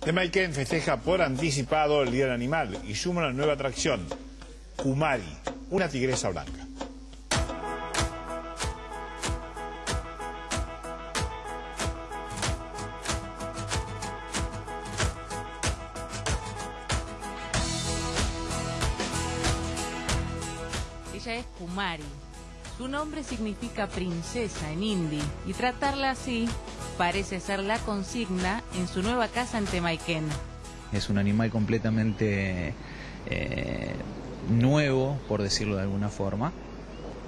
Temaiken festeja por anticipado el Día del Animal y suma una nueva atracción, Kumari, una tigresa blanca. Ella es Kumari. Su nombre significa princesa en hindi y tratarla así parece ser la consigna en su nueva casa en Temaiken. Es un animal completamente eh, nuevo, por decirlo de alguna forma.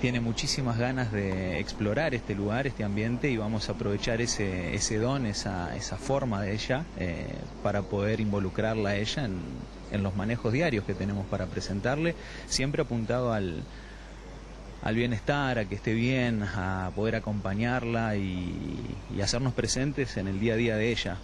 Tiene muchísimas ganas de explorar este lugar, este ambiente y vamos a aprovechar ese, don, esa, esa forma de ella eh, para poder involucrarla a ella en, en los manejos diarios que tenemos para presentarle, siempre apuntado al, al bienestar, a que esté bien, a poder acompañarla y, hacernos presentes en el día a día de ella.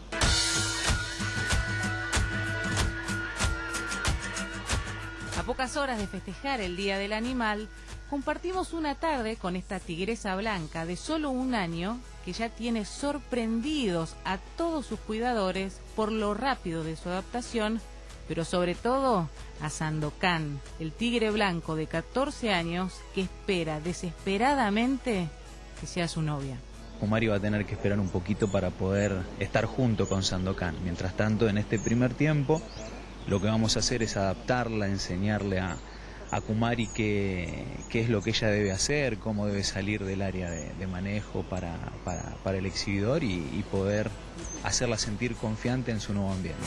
A pocas horas de festejar el Día del Animal, compartimos una tarde con esta tigresa blanca de solo un año que ya tiene sorprendidos a todos sus cuidadores por lo rápido de su adaptación, pero sobre todo a Sandokan, el tigre blanco de 14 años que espera desesperadamente que sea su novia. Kumari va a tener que esperar un poquito para poder estar junto con Sandokan. Mientras tanto, en este primer tiempo, lo que vamos a hacer es adaptarla, enseñarle a, a Kumari qué, qué, es lo que ella debe hacer, cómo debe salir del área de, manejo para, el exhibidor y poder hacerla sentir confiante en su nuevo ambiente.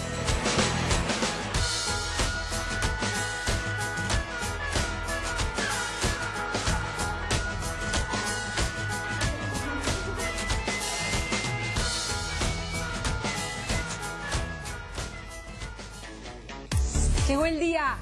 Llegó el día